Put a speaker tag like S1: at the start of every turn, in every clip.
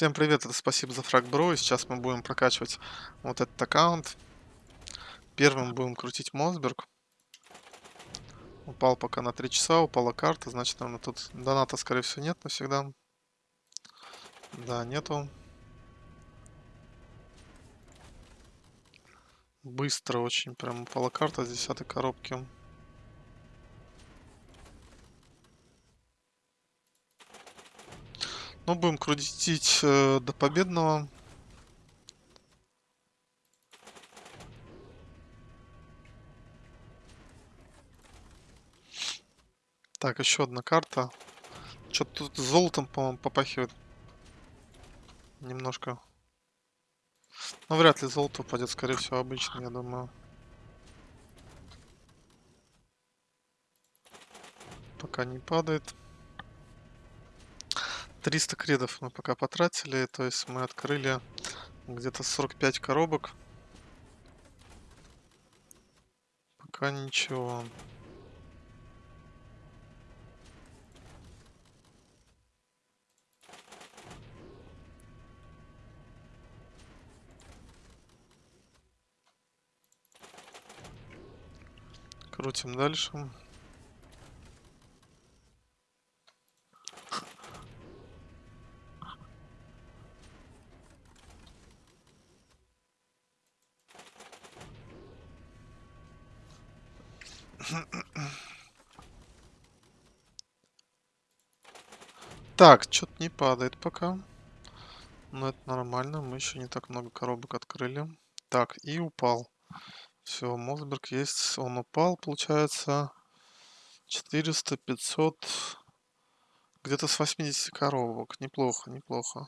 S1: Всем привет, это спасибо за фраг бро, и сейчас мы будем прокачивать вот этот аккаунт. Первым будем крутить Мосберг. Упал пока на 3 часа, упала карта, значит, наверное, тут доната, скорее всего, нет навсегда. Да, нету. Быстро очень прям упала карта с 10 коробки. Ну, будем крутить э, до победного. Так, еще одна карта. Что-то тут золотом, по-моему, попахивает. Немножко. Ну, вряд ли золото упадет, скорее всего, обычно, я думаю. Пока не падает. 300 кредов мы пока потратили, то есть мы открыли где-то 45 коробок. Пока ничего. Крутим дальше. Так, что-то не падает пока. Но это нормально, мы еще не так много коробок открыли. Так, и упал. Все, Мосберг есть, он упал, получается. 400, 500, где-то с 80 коробок. Неплохо, неплохо.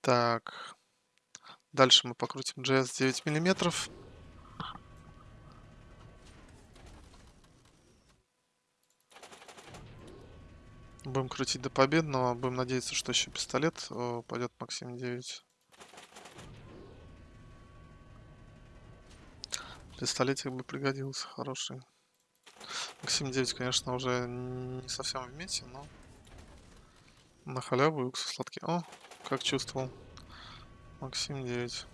S1: Так, дальше мы покрутим GS 9 миллиметров. Будем крутить до победного. Будем надеяться, что еще пистолет э, пойдет Максим 9. Пистолетик бы пригодился, хороший. Максим 9, конечно, уже не совсем в мете, но на халяву и уксус сладкий. О, как чувствовал. Максим 9.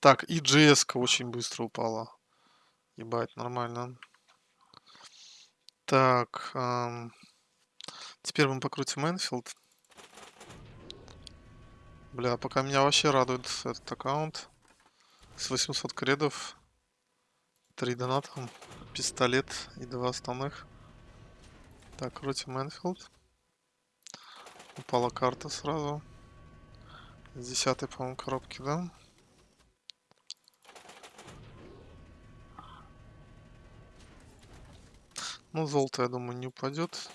S1: Так, и GS очень быстро упала. Ебать, нормально. Так, эм, теперь мы покрутим Энфилд. Бля, пока меня вообще радует этот аккаунт. С 800 кредов. 3 доната, пистолет и два основных. Так, крутим Энфилд. Упала карта сразу. С 10 по-моему, коробки, да? Ну, золото, я думаю, не упадет.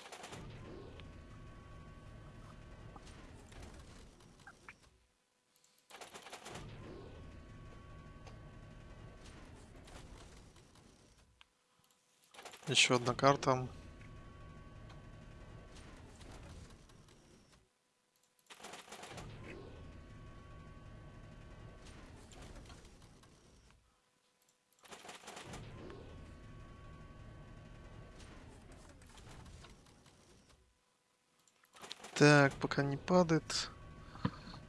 S1: Еще одна карта. Так, пока не падает.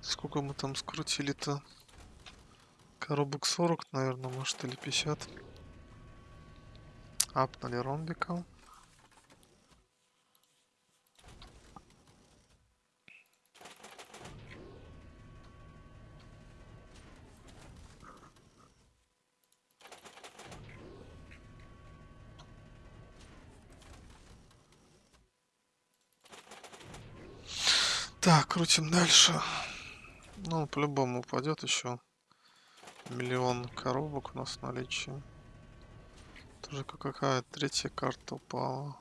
S1: Сколько мы там скрутили-то? Коробок 40, наверное, может, или 50. Апнули ромбика. Так, крутим дальше. Ну, по-любому упадет еще. Миллион коробок у нас в наличии. Тоже какая третья карта упала.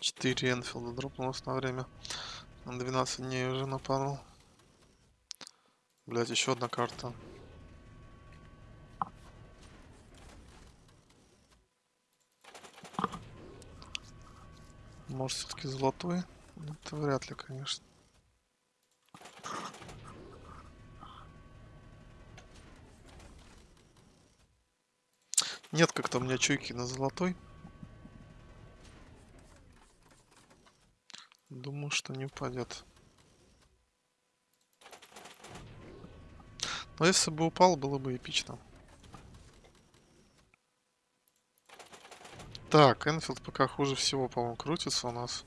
S1: Четыре Энфилда дропнулось на время. На 12 дней уже нападал. Блять, еще одна карта. Может, все-таки золотой? Ну, Это вряд ли, конечно. Нет как-то у меня чуйки на золотой. Думаю, что не упадет. Но если бы упал, было бы эпично. Так, Энфилд пока хуже всего, по-моему, крутится у нас.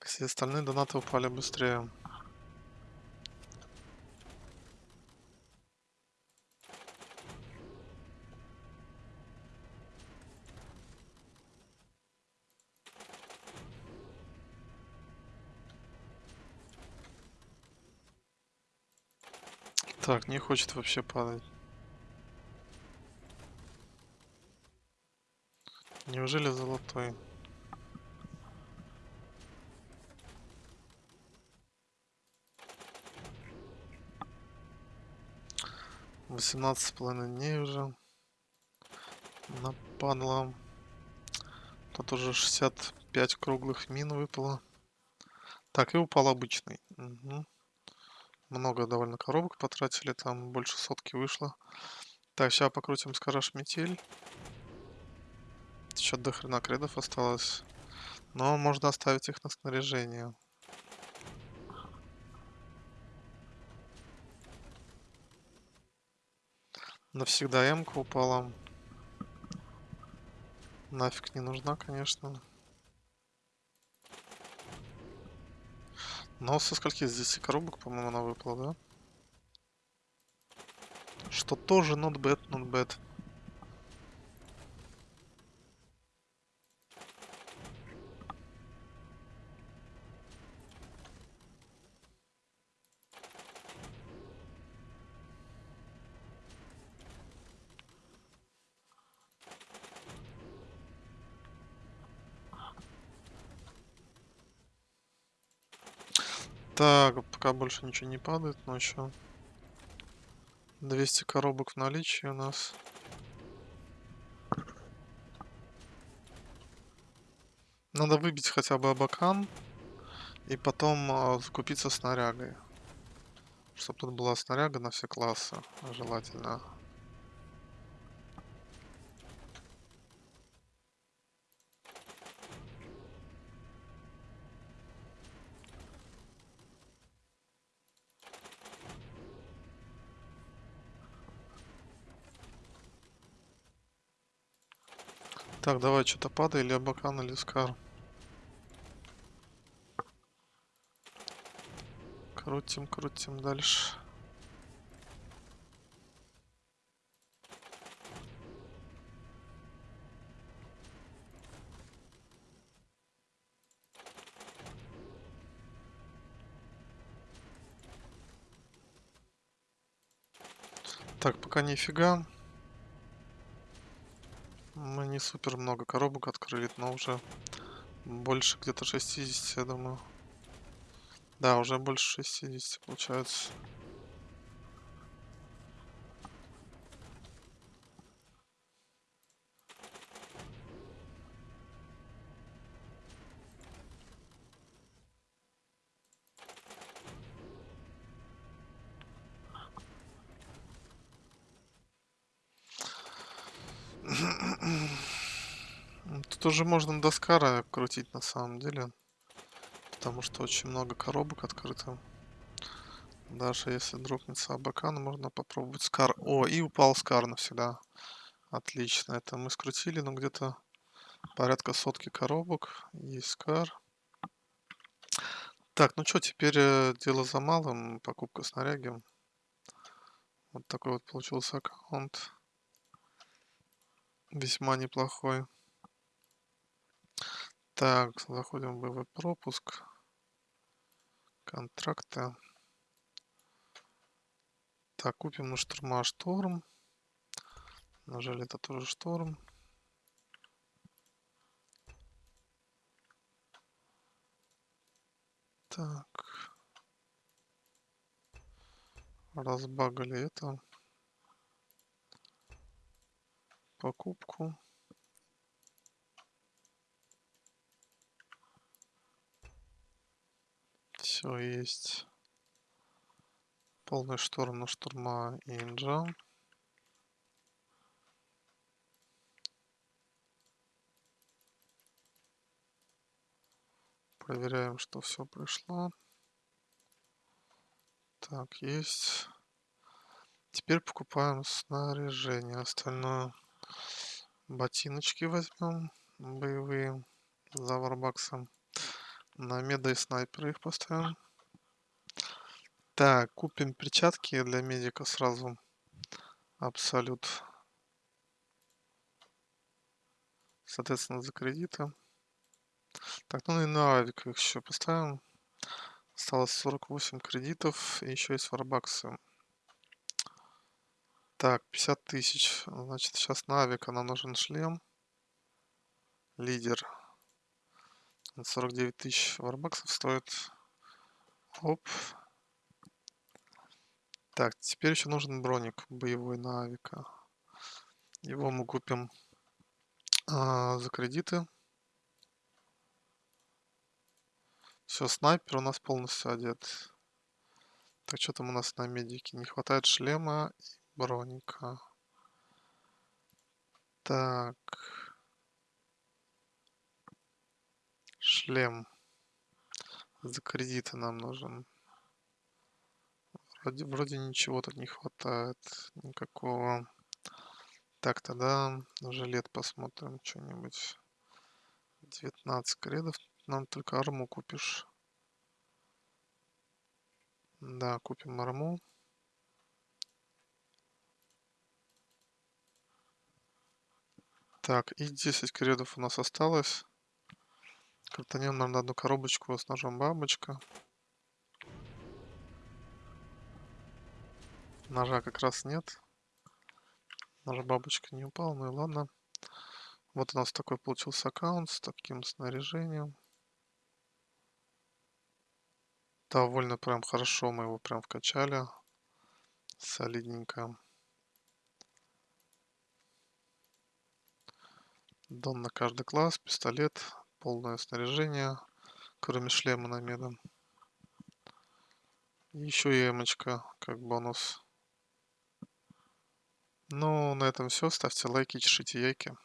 S1: Все остальные донаты упали быстрее. Так, не хочет вообще падать. Неужели золотой? Восемнадцать с половиной дней уже. Нападло. Тут уже 65 круглых мин выпало. Так, и упал обычный. Угу. Много довольно коробок потратили, там больше сотки вышло. Так, сейчас покрутим скараж метель. Еще до хрена кредов осталось. Но можно оставить их на снаряжение. Навсегда М-ка упала. Нафиг не нужна, конечно. Но со скольки здесь коробок, по-моему, она выпала, да? Что тоже not bad, not bad. Так, пока больше ничего не падает, но еще 200 коробок в наличии у нас. Надо выбить хотя бы абакан и потом э, закупиться снарягой. Чтобы тут была снаряга на все классы, желательно. Так, давай что-то падай, или Абакан, или Скар. Крутим, крутим дальше. Так, пока нифига. Мы не супер много коробок открыли, но уже больше где-то 60, я думаю. Да, уже больше 60 получается. Тут уже можно до Скара крутить на самом деле. Потому что очень много коробок открыто. Даже если дропнется Абакан, можно попробовать Скар. О, и упал Скар навсегда. Отлично. Это мы скрутили, но где-то порядка сотки коробок. Есть Скар. Так, ну что, теперь э, дело за малым. Покупка снаряги. Вот такой вот получился аккаунт. Весьма неплохой. Так, заходим в ВВ пропуск. Контракты. Так, купим на штурма шторм. Нажали это тоже шторм. Так. разбагали это. Покупку. Все есть. Полный шторм на штурма Инджа. Проверяем, что все пришло. Так, есть. Теперь покупаем снаряжение. Остальное ботиночки возьмем. Боевые. За варбаксом. На меда и снайпера их поставим. Так, купим перчатки для медика сразу. Абсолют. Соответственно, за кредиты. Так, ну и на авик еще поставим. Осталось 48 кредитов. И еще есть варбаксы. Так, 50 тысяч. Значит, сейчас на авика нам нужен шлем. Лидер. 49 тысяч варбаксов стоит. Оп. Так, теперь еще нужен броник боевой на авика. Его мы купим а, за кредиты. Все, снайпер у нас полностью одет. Так, что там у нас на медике? Не хватает шлема и броника. Так. Шлем. За кредиты нам нужен. Вроде, вроде ничего тут не хватает. Никакого. Так, тогда жилет посмотрим что-нибудь. 19 кредов. Нам только арму купишь. Да, купим арму. Так, и 10 кредов у нас осталось. Крутанем нам на одну коробочку с ножом бабочка. Ножа как раз нет. Ножа бабочка не упал, ну и ладно. Вот у нас такой получился аккаунт с таким снаряжением. Довольно прям хорошо мы его прям вкачали. Солидненько. Дон на каждый класс, пистолет, полное снаряжение, кроме шлема на меда. Еще и эмочка, как бонус. Ну, на этом все. Ставьте лайки, чешите яйки.